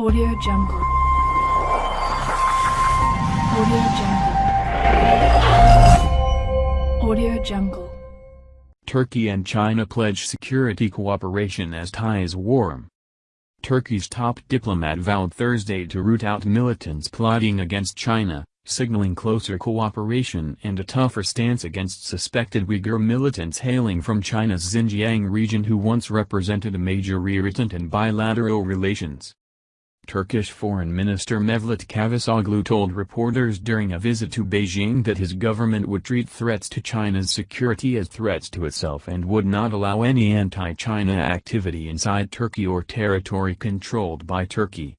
Audio Jungle. Audio Jungle. Audio Jungle. Turkey and China pledge security cooperation as ties warm. Turkey's top diplomat vowed Thursday to root out militants plotting against China, signaling closer cooperation and a tougher stance against suspected Uyghur militants hailing from China's Xinjiang region who once represented a major irritant in bilateral relations. Turkish Foreign Minister Mevlut Cavusoglu told reporters during a visit to Beijing that his government would treat threats to China's security as threats to itself and would not allow any anti-China activity inside Turkey or territory controlled by Turkey.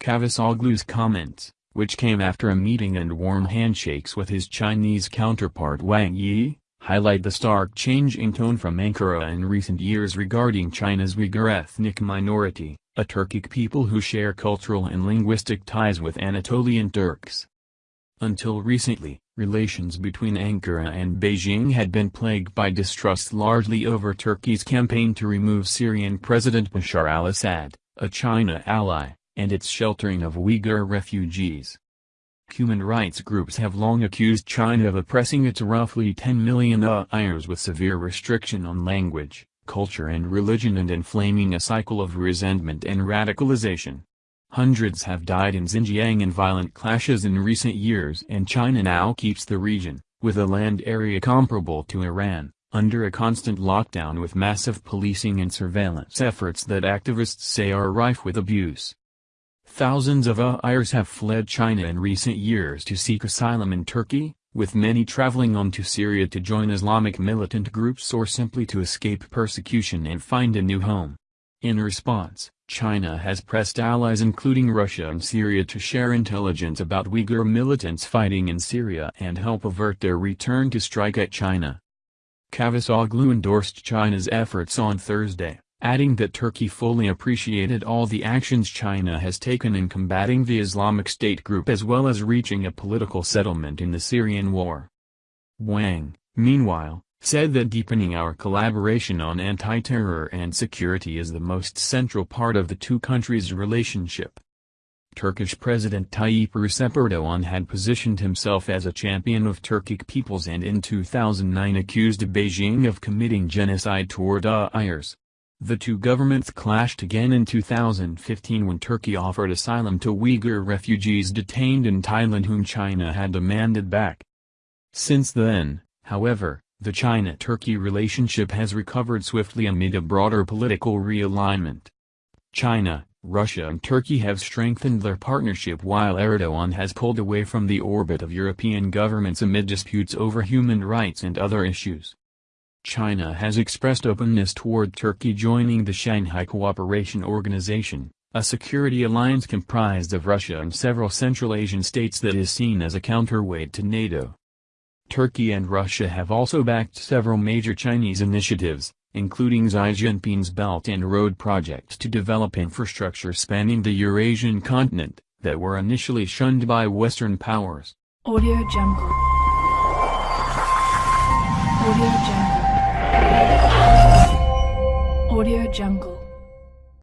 Cavusoglu's comments, which came after a meeting and warm handshakes with his Chinese counterpart Wang Yi, highlight the stark change in tone from Ankara in recent years regarding China's Uyghur ethnic minority a Turkic people who share cultural and linguistic ties with Anatolian Turks. Until recently, relations between Ankara and Beijing had been plagued by distrust largely over Turkey's campaign to remove Syrian President Bashar al-Assad, a China ally, and its sheltering of Uyghur refugees. Human rights groups have long accused China of oppressing its roughly 10 million Uyghurs with severe restriction on language, culture and religion and inflaming a cycle of resentment and radicalization. Hundreds have died in Xinjiang in violent clashes in recent years and China now keeps the region, with a land area comparable to Iran, under a constant lockdown with massive policing and surveillance efforts that activists say are rife with abuse. Thousands of Uyghurs have fled China in recent years to seek asylum in Turkey, with many traveling on to Syria to join Islamic militant groups or simply to escape persecution and find a new home. In response, China has pressed allies including Russia and Syria to share intelligence about Uyghur militants fighting in Syria and help avert their return to strike at China. Cavusoglu endorsed China's efforts on Thursday adding that Turkey fully appreciated all the actions China has taken in combating the Islamic State group as well as reaching a political settlement in the Syrian war. Wang, meanwhile, said that deepening our collaboration on anti-terror and security is the most central part of the two countries' relationship. Turkish President Tayyip Recep Erdogan had positioned himself as a champion of Turkic peoples and in 2009 accused Beijing of committing genocide toward Uyghurs. The two governments clashed again in 2015 when Turkey offered asylum to Uyghur refugees detained in Thailand whom China had demanded back. Since then, however, the China-Turkey relationship has recovered swiftly amid a broader political realignment. China, Russia and Turkey have strengthened their partnership while Erdogan has pulled away from the orbit of European governments amid disputes over human rights and other issues. China has expressed openness toward Turkey joining the Shanghai Cooperation Organization, a security alliance comprised of Russia and several Central Asian states that is seen as a counterweight to NATO. Turkey and Russia have also backed several major Chinese initiatives, including Xi Jinping's Belt and Road project to develop infrastructure spanning the Eurasian continent, that were initially shunned by Western powers. Audio Jungle. Jungle.